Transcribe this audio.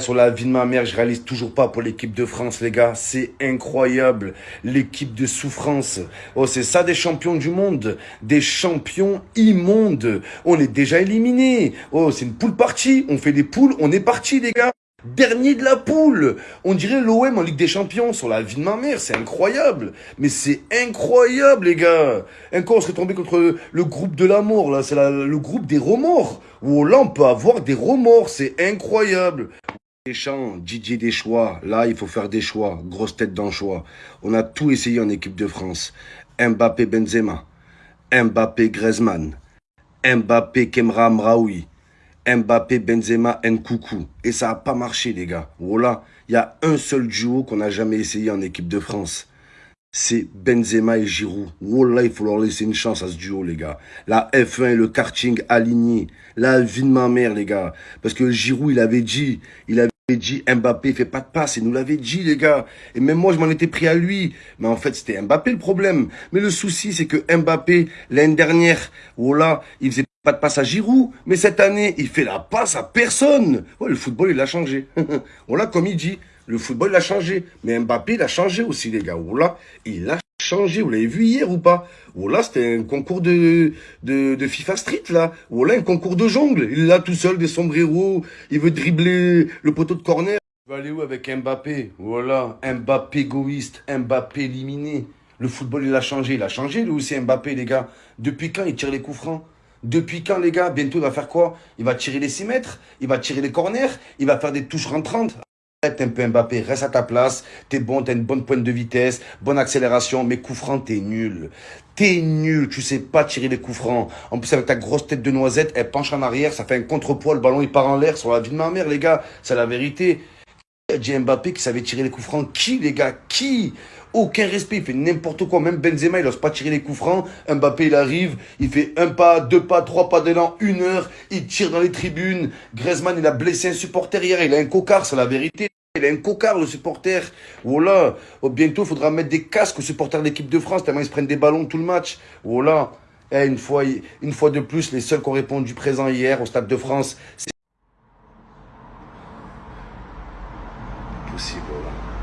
Sur la vie de ma mère, je réalise toujours pas pour l'équipe de France, les gars. C'est incroyable. L'équipe de souffrance. Oh, c'est ça des champions du monde. Des champions immondes. On est déjà éliminés. Oh, c'est une poule partie. On fait des poules. On est parti, les gars. Dernier de la poule. On dirait l'OM en Ligue des Champions. Sur la vie de ma mère, c'est incroyable. Mais c'est incroyable, les gars. Un coup, on serait tombé contre le groupe de l'amour, là. C'est le groupe des remords. Oh, là, on peut avoir des remords. C'est incroyable. Deschamps, Didier Deschamps, là il faut faire des choix, grosse tête dans le choix. On a tout essayé en équipe de France. Mbappé Benzema, Mbappé Griezmann, Mbappé Kemra Amraoui, Mbappé Benzema Nkoukou. Et ça n'a pas marché les gars. Voilà, il y a un seul duo qu'on n'a jamais essayé en équipe de France. C'est Benzema et Giroud. Wallah, il faut leur laisser une chance à ce duo, les gars. La F1 et le karting alignés. La vie de ma mère, les gars. Parce que Giroud, il avait dit, il avait dit, Mbappé fait pas de passe. Il nous l'avait dit, les gars. Et même moi, je m'en étais pris à lui. Mais en fait, c'était Mbappé le problème. Mais le souci, c'est que Mbappé, l'année dernière, voilà, il faisait pas de passe à Giroud. Mais cette année, il fait la passe à personne. Ouais, le football, il a changé. voilà, comme il dit. Le football, il a changé. Mais Mbappé, il a changé aussi, les gars. Voilà, il a changé. Vous l'avez vu hier ou pas? Voilà, c'était un concours de, de, FIFA Street, là. Voilà, un concours de jongle. Il est là tout seul, des sombreros. Il veut dribbler le poteau de corner. Va aller où avec Mbappé? Voilà, Mbappé égoïste, Mbappé éliminé. Le football, il a changé. Il a changé, lui aussi, Mbappé, les gars. Depuis quand il tire les coups francs? Depuis quand, les gars? Bientôt, il va faire quoi? Il va tirer les 6 mètres Il va tirer les corners Il va faire des touches rentrantes Arrête un peu Mbappé, reste à ta place, t'es bon, t'as une bonne pointe de vitesse, bonne accélération, mais coup franc, t'es nul. T'es nul, tu sais pas tirer les coups francs. En plus, avec ta grosse tête de noisette, elle penche en arrière, ça fait un contrepoids, le ballon il part en l'air sur la vie de ma mère, les gars. C'est la vérité. Dit Mbappé qui savait tirer les coups francs Qui, les gars? Qui? Aucun respect, il fait n'importe quoi. Même Benzema, il n'ose pas tirer les coups francs. Mbappé, il arrive, il fait un pas, deux pas, trois pas d'élan, une heure. Il tire dans les tribunes. Griezmann, il a blessé un supporter hier. Il a un cocard, c'est la vérité. Il a un cocard, le supporter. Voilà. Bientôt, il faudra mettre des casques aux supporters de l'équipe de France, tellement ils se prennent des ballons tout le match. Voilà. Eh, une, fois, une fois de plus, les seuls qui ont répondu présent hier au Stade de France, c'est possible. Voilà.